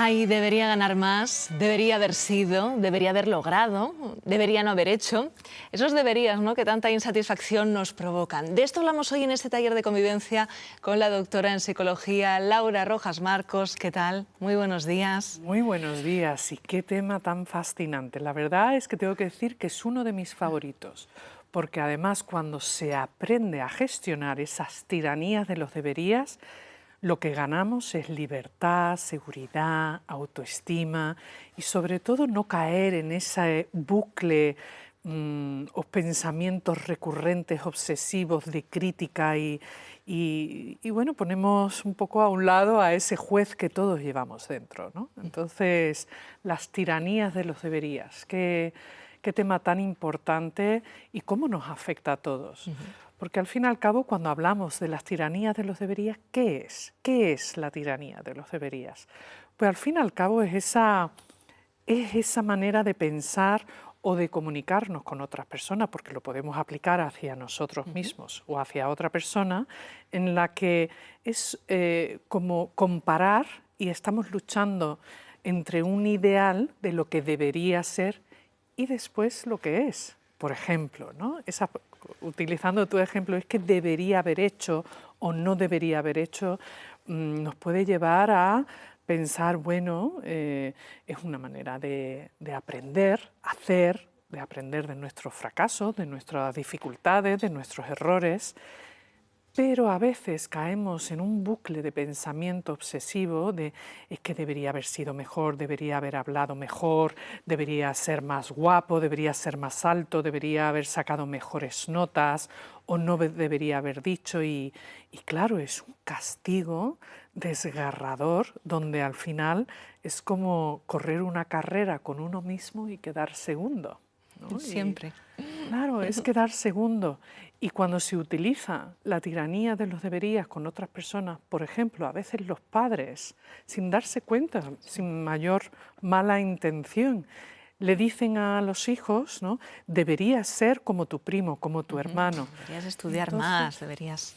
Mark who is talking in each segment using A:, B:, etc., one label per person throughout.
A: Ay, debería ganar más, debería haber sido, debería haber logrado, debería no haber hecho. Esos deberías, ¿no?, que tanta insatisfacción nos provocan. De esto hablamos hoy en este taller de convivencia con la doctora en psicología Laura Rojas Marcos. ¿Qué tal? Muy buenos días.
B: Muy buenos días y qué tema tan fascinante. La verdad es que tengo que decir que es uno de mis favoritos porque además cuando se aprende a gestionar esas tiranías de los deberías, lo que ganamos es libertad, seguridad, autoestima y sobre todo no caer en ese bucle mm, o pensamientos recurrentes, obsesivos de crítica y, bueno, ponemos un poco a un lado a ese juez que todos llevamos dentro. Entonces, las tiranías de los deberías, qué, tema tan importante y cómo nos afecta a todos. Porque al fin y al cabo, cuando hablamos de las tiranías de los deberías, ¿qué es? ¿Qué es la tiranía de los deberías? Pues al fin y al cabo es esa, es esa manera de pensar o de comunicarnos con otras personas, porque lo podemos aplicar hacia nosotros mismos o hacia otra persona, en la que es eh, como comparar y estamos luchando entre un ideal de lo que debería ser y después lo que es. Por ejemplo, ¿no? esa utilizando tu ejemplo, es que debería haber hecho o no debería haber hecho, mm, nos puede llevar a pensar, bueno, eh, es una manera de, de aprender, hacer, de aprender de nuestros fracasos, de nuestras dificultades, de nuestros errores, pero a veces caemos en un bucle de pensamiento obsesivo de es que debería haber sido mejor, debería haber hablado mejor, debería ser más guapo, debería ser más alto, debería haber sacado mejores notas o no debería haber dicho y, y claro, es un castigo desgarrador donde al final es como correr una carrera con uno mismo y quedar segundo.
A: Siempre.
B: claro, es quedar segundo. Y cuando se utiliza la tiranía de los deberías con otras personas, por ejemplo, a veces los padres, sin darse cuenta, sin mayor mala intención, le dicen a los hijos, ¿no? deberías ser como tu primo, como tu hermano.
A: Deberías estudiar más, deberías...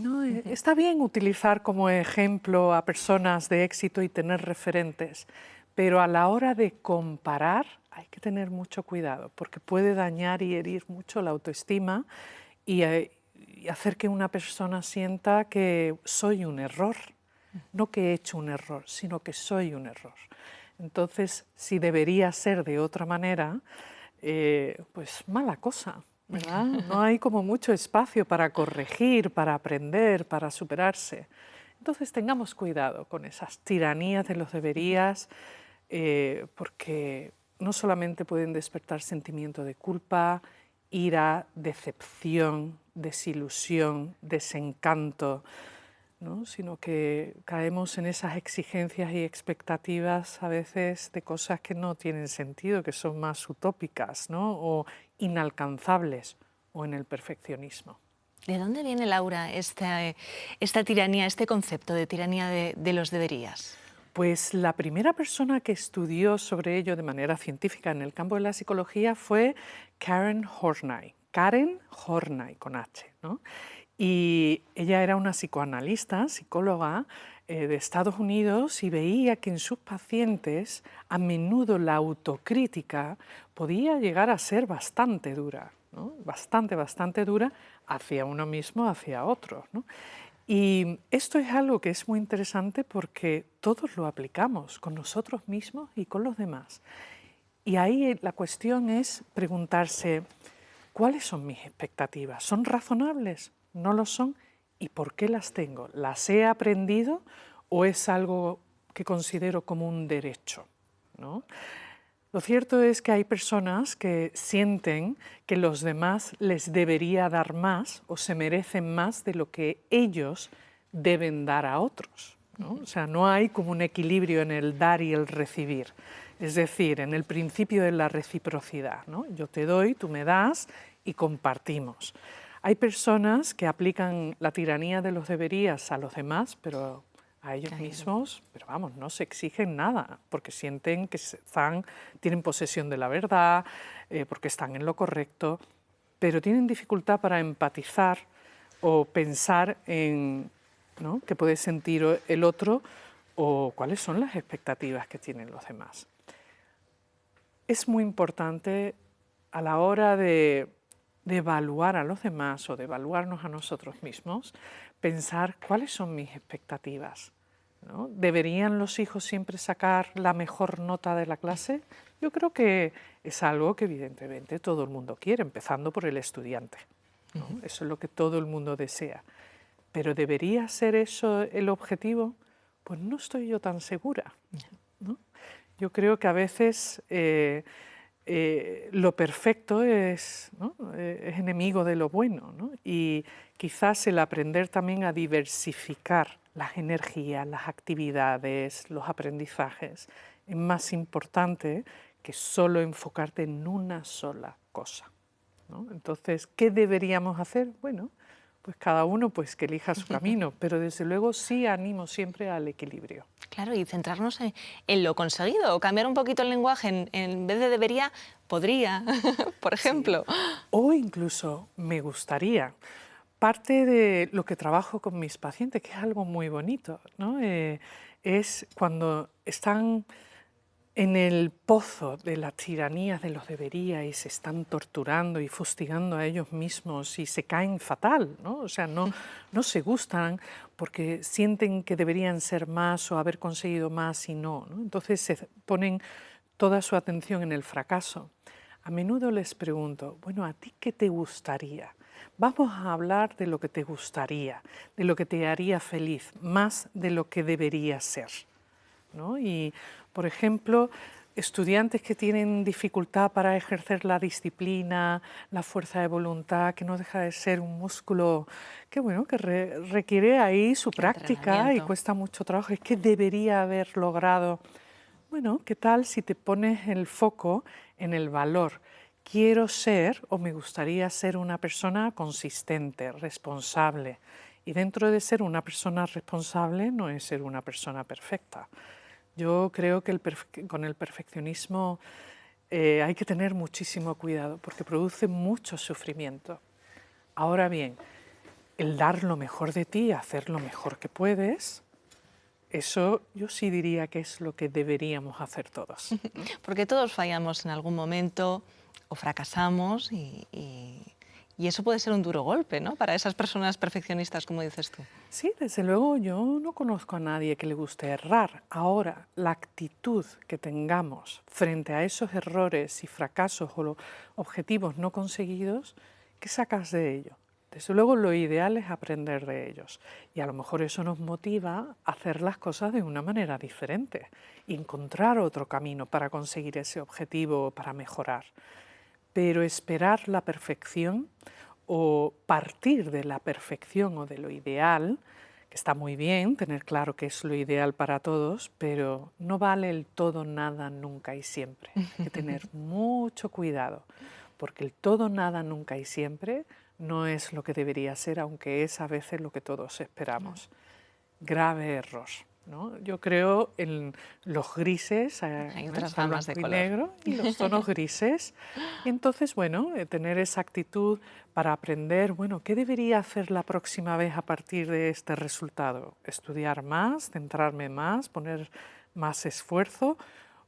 B: No, eh, está bien utilizar como ejemplo a personas de éxito y tener referentes, pero a la hora de comparar hay que tener mucho cuidado porque puede dañar y herir mucho la autoestima eh, y, hacer que una persona sienta que soy un error, no que he hecho un error, sino que soy un error. Entonces, si debería ser de otra manera, eh, pues mala cosa, ¿verdad? No hay como mucho espacio para corregir, para aprender, para superarse. Entonces tengamos cuidado con esas tiranías de los deberías, eh, porque no solamente pueden despertar sentimiento de culpa, ira, decepción, desilusión, desencanto, ¿no? sino que caemos en esas exigencias y expectativas a veces de cosas que no tienen sentido, que son más utópicas ¿no? o inalcanzables o en el perfeccionismo.
A: ¿De dónde viene, Laura, esta, esta tiranía, este concepto de tiranía de los deberías?
B: Pues la primera persona que estudió sobre ello de manera científica en el campo de la psicología fue Karen Horney. Karen Horney, con H. ¿no? Y ella era una psicoanalista, psicóloga eh, de Estados Unidos y veía que en sus pacientes a menudo la autocrítica podía llegar a ser bastante dura, bastante, bastante dura hacia uno mismo, hacia otro. ¿no? Y esto es algo que es muy interesante porque todos lo aplicamos con nosotros mismos y con los demás. Y ahí la cuestión es preguntarse, ¿cuáles son mis expectativas? ¿Son razonables? ¿No lo son? ¿Y por qué las tengo? ¿Las he aprendido o es algo que considero como un derecho? ¿no? Lo cierto es que hay personas que sienten que los demás les debería dar más o se merecen más de lo que ellos deben dar a otros. O sea, no hay como un equilibrio en el dar y el recibir. Es decir, en el principio de la reciprocidad. ¿no? Yo te doy, tú me das y compartimos. Hay personas que aplican la tiranía de los deberías a los demás, pero a ellos mismos, pero vamos, no se exigen nada, porque sienten que están, tienen posesión de la verdad, eh, porque están en lo correcto, pero tienen dificultad para empatizar o pensar en ¿no? que puede sentir el otro o cuáles son las expectativas que tienen los demás. Es muy importante a la hora de, evaluar a los demás o de evaluarnos a nosotros mismos, pensar cuáles son mis expectativas. ¿Deberían los hijos siempre sacar la mejor nota de la clase? Yo creo que es algo que evidentemente todo el mundo quiere, empezando por el estudiante. Eso es lo que todo el mundo desea. Pero ¿debería ser eso el objetivo? Pues no estoy yo tan segura. Yo creo que a veces eh, eh, lo perfecto es, eh, es, enemigo de lo bueno y quizás el aprender también a diversificar las energías, las actividades, los aprendizajes es más importante que solo enfocarte en una sola cosa. Entonces, ¿qué deberíamos hacer? Bueno, pues cada uno pues que elija su camino, pero desde luego sí animo siempre al equilibrio.
A: Claro, y centrarnos en, lo conseguido, o cambiar un poquito el lenguaje, en, vez de debería, podría, por ejemplo.
B: O incluso me gustaría. Parte de lo que trabajo con mis pacientes, que es algo muy bonito, ¿no? Eh, es cuando están en el pozo de las tiranías de los debería y se están torturando y fustigando a ellos mismos y se caen fatal, ¿no? O sea, no, no se gustan porque sienten que deberían ser más o haber conseguido más y no, ¿no? Entonces se ponen toda su atención en el fracaso. A menudo les pregunto, bueno, ¿a ti qué te gustaría? Vamos a hablar de lo que te gustaría, de lo que te haría feliz, más de lo que debería ser. ¿no? Y por ejemplo, estudiantes que tienen dificultad para ejercer la disciplina, la fuerza de voluntad, que no deja de ser un músculo que, bueno, que requiere ahí su práctica y cuesta mucho trabajo, es que debería haber logrado. Bueno, ¿qué tal si te pones el foco en el valor? Quiero ser o me gustaría ser una persona consistente, responsable. Y dentro de ser una persona responsable no es ser una persona perfecta. Yo creo que con el perfeccionismo eh, hay que tener muchísimo cuidado porque produce mucho sufrimiento. Ahora bien, el dar lo mejor de ti, hacer lo mejor que puedes, eso yo sí diría que es lo que deberíamos hacer todos.
A: Porque todos fallamos en algún momento o fracasamos y y eso puede ser un duro golpe, ¿no? Para esas personas perfeccionistas, como dices tú.
B: Sí, desde luego yo no conozco a nadie que le guste errar. Ahora, la actitud que tengamos frente a esos errores y fracasos o objetivos no conseguidos, ¿qué sacas de ello? Desde luego lo ideal es aprender de ellos y a lo mejor eso nos motiva a hacer las cosas de una manera diferente, encontrar otro camino para conseguir ese objetivo o para mejorar pero esperar la perfección o partir de la perfección o de lo ideal, que está muy bien tener claro que es lo ideal para todos, pero no vale el todo, nada, nunca y siempre. Hay que tener mucho cuidado, porque el todo, nada, nunca y siempre no es lo que debería ser, aunque es a veces lo que todos esperamos. Grave error. Yo creo en los grises,
A: eh, hay otras de color.
B: negro y los tonos grises. Y entonces, bueno, eh, tener esa actitud para aprender, bueno, ¿qué debería hacer la próxima vez a partir de este resultado? ¿Estudiar más, centrarme más, poner más esfuerzo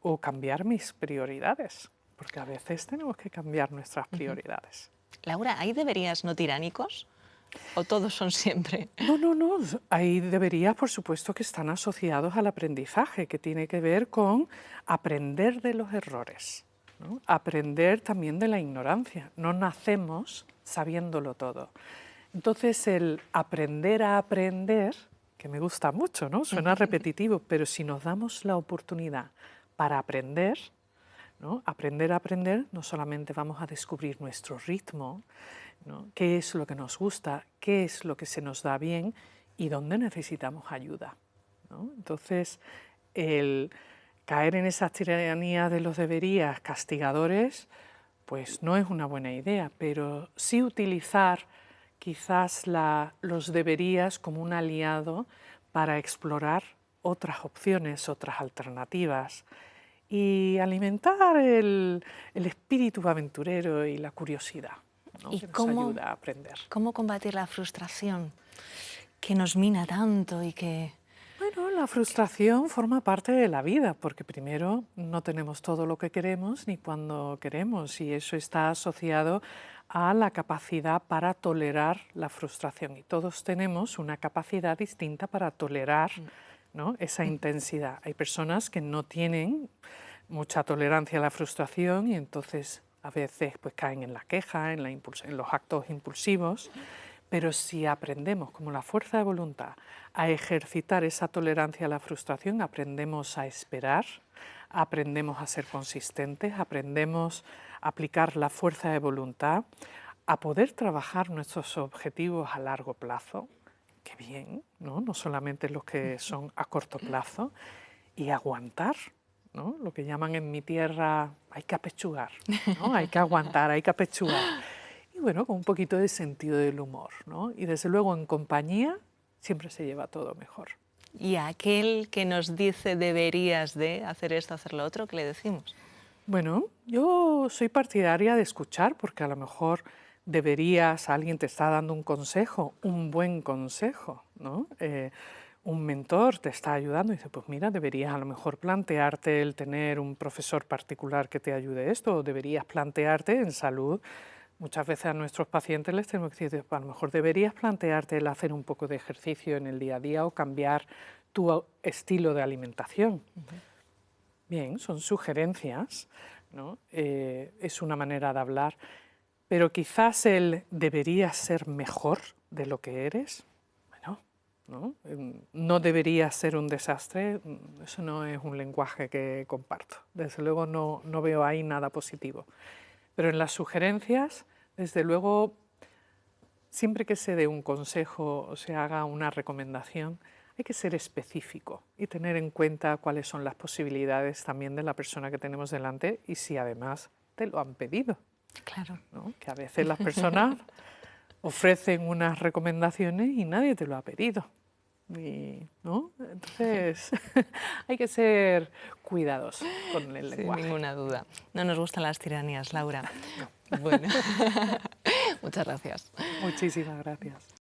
B: o cambiar mis prioridades? Porque a veces tenemos que cambiar nuestras prioridades.
A: Laura, ¿hay deberías no tiránicos? ¿O todos son siempre?
B: No, no, no. Hay deberías, por supuesto, que están asociados al aprendizaje, que tiene que ver con aprender de los errores, aprender también de la ignorancia. No nacemos sabiéndolo todo. Entonces, el aprender a aprender, que me gusta mucho, ¿no? Suena repetitivo, pero si nos damos la oportunidad para aprender, ¿no? aprender a aprender, no solamente vamos a descubrir nuestro ritmo, qué es lo que nos gusta, qué es lo que se nos da bien y dónde necesitamos ayuda. Entonces, el caer en esa tiranía de los deberías castigadores, pues no es una buena idea, pero sí utilizar quizás los deberías como un aliado para explorar otras opciones, otras alternativas y alimentar el espíritu aventurero y la curiosidad. ¿Y cómo, ayuda a aprender.
A: ¿Cómo combatir la frustración que nos mina tanto y que
B: Bueno, la frustración forma parte de la vida, porque primero no tenemos todo lo que queremos ni cuando queremos, y eso está asociado a la capacidad para tolerar la frustración. Y todos tenemos una capacidad distinta para tolerar ¿no? esa intensidad. Hay personas que no tienen mucha tolerancia a la frustración y entonces a veces pues, caen en la queja, en, los actos impulsivos, pero si aprendemos, como la fuerza de voluntad, a ejercitar esa tolerancia a la frustración, aprendemos a esperar, aprendemos a ser consistentes, aprendemos a aplicar la fuerza de voluntad, a poder trabajar nuestros objetivos a largo plazo, qué bien, ¿no? no solamente los que son a corto plazo, y aguantar, ¿no? lo que llaman en mi tierra, hay que apechugar, ¿no? hay que aguantar, hay que apechugar. Y bueno, con un poquito de sentido del humor, ¿no? y desde luego en compañía siempre se lleva todo mejor.
A: ¿Y aquel que nos dice deberías de hacer esto, hacer lo otro, qué le decimos?
B: Bueno, yo soy partidaria de escuchar porque a lo mejor deberías, alguien te está dando un consejo, un buen consejo, ¿no? Eh, un mentor te está ayudando y dice, pues mira, deberías a lo mejor plantearte el tener un profesor particular que te ayude esto, o deberías plantearte en salud. Muchas veces a nuestros pacientes les tenemos que decir, pues a lo mejor deberías plantearte el hacer un poco de ejercicio en el día a día o cambiar tu estilo de alimentación. Bien, son sugerencias, ¿no? Eh, es una manera de hablar, pero quizás el deberías ser mejor de lo que eres, bueno, ¿no? Em, no debería ser un desastre, mm, eso no es un lenguaje que comparto. Desde luego no, no veo ahí nada positivo. Pero en las sugerencias, desde luego, siempre que se dé un consejo o se haga una recomendación, hay que ser específico y tener en cuenta cuáles son las posibilidades también de la persona que tenemos delante y si además te lo han pedido.
A: Claro.
B: Que a veces las personas ofrecen unas recomendaciones y nadie te lo ha pedido. ¿no? Entonces hay que ser cuidados con el lenguaje.
A: Sin ninguna duda. No nos gustan las tiranías, Laura. Bueno, muchas gracias.
B: Muchísimas gracias.